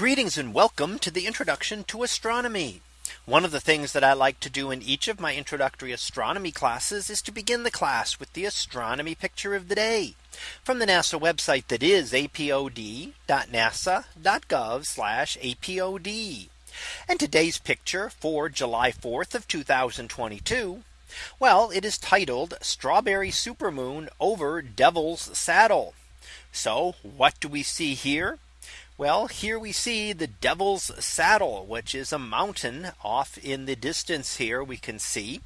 Greetings and welcome to the introduction to astronomy. One of the things that I like to do in each of my introductory astronomy classes is to begin the class with the astronomy picture of the day from the NASA website that is apod.nasa.gov apod. And today's picture for July 4th of 2022. Well, it is titled Strawberry Supermoon over Devil's Saddle. So what do we see here? Well, here we see the Devil's Saddle, which is a mountain off in the distance here we can see.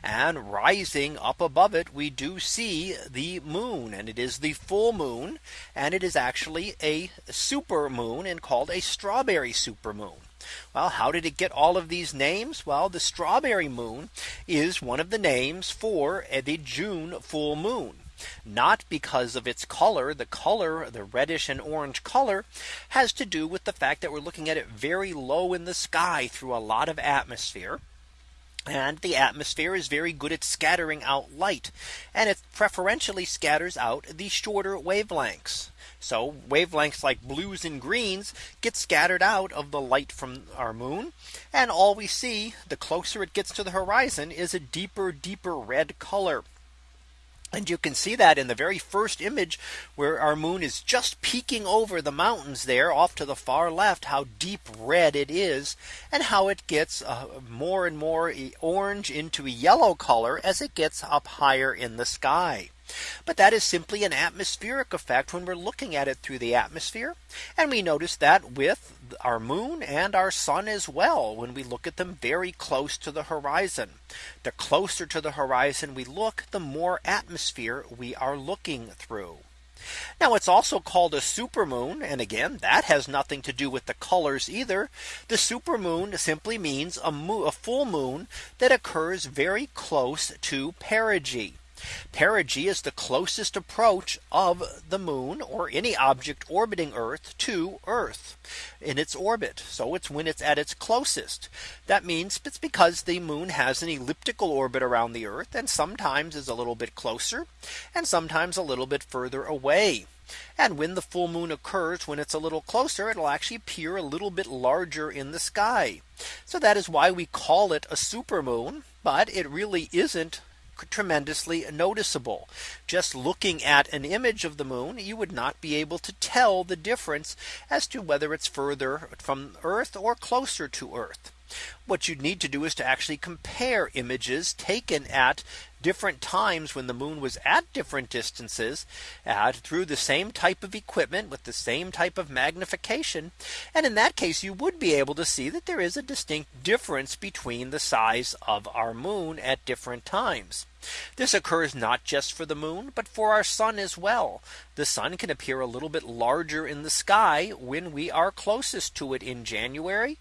And rising up above it, we do see the moon and it is the full moon. And it is actually a super moon and called a strawberry super moon. Well, how did it get all of these names? Well, the strawberry moon is one of the names for the June full moon not because of its color. The color, the reddish and orange color has to do with the fact that we're looking at it very low in the sky through a lot of atmosphere. And the atmosphere is very good at scattering out light and it preferentially scatters out the shorter wavelengths. So wavelengths like blues and greens get scattered out of the light from our moon. And all we see the closer it gets to the horizon is a deeper, deeper red color. And you can see that in the very first image where our moon is just peeking over the mountains there off to the far left how deep red it is and how it gets uh, more and more orange into a yellow color as it gets up higher in the sky. But that is simply an atmospheric effect when we're looking at it through the atmosphere. And we notice that with our moon and our sun as well when we look at them very close to the horizon. The closer to the horizon we look, the more atmosphere we are looking through. Now it's also called a supermoon. And again, that has nothing to do with the colors either. The supermoon simply means a, a full moon that occurs very close to perigee. Perigee is the closest approach of the moon or any object orbiting Earth to Earth in its orbit. So it's when it's at its closest. That means it's because the moon has an elliptical orbit around the Earth and sometimes is a little bit closer and sometimes a little bit further away. And when the full moon occurs when it's a little closer, it'll actually appear a little bit larger in the sky. So that is why we call it a super moon. But it really isn't tremendously noticeable. Just looking at an image of the moon, you would not be able to tell the difference as to whether it's further from Earth or closer to Earth. What you'd need to do is to actually compare images taken at different times when the moon was at different distances at through the same type of equipment with the same type of magnification. And in that case, you would be able to see that there is a distinct difference between the size of our moon at different times. This occurs not just for the moon, but for our sun as well. The sun can appear a little bit larger in the sky when we are closest to it in January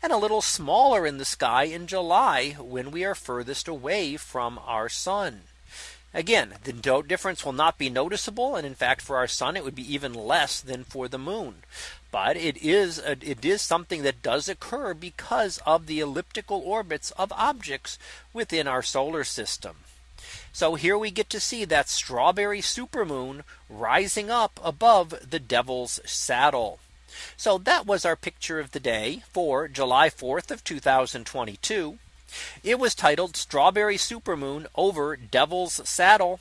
and a little smaller in the sky in July when we are furthest away from our sun. Again, the difference will not be noticeable. And in fact, for our sun, it would be even less than for the moon. But it is a, it is something that does occur because of the elliptical orbits of objects within our solar system. So here we get to see that strawberry supermoon rising up above the devil's saddle. So that was our picture of the day for July 4th of 2022. It was titled Strawberry Supermoon over Devil's Saddle.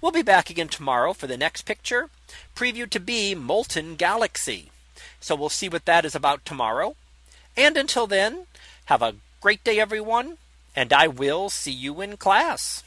We'll be back again tomorrow for the next picture previewed to be Molten Galaxy. So we'll see what that is about tomorrow. And until then, have a great day, everyone. And I will see you in class.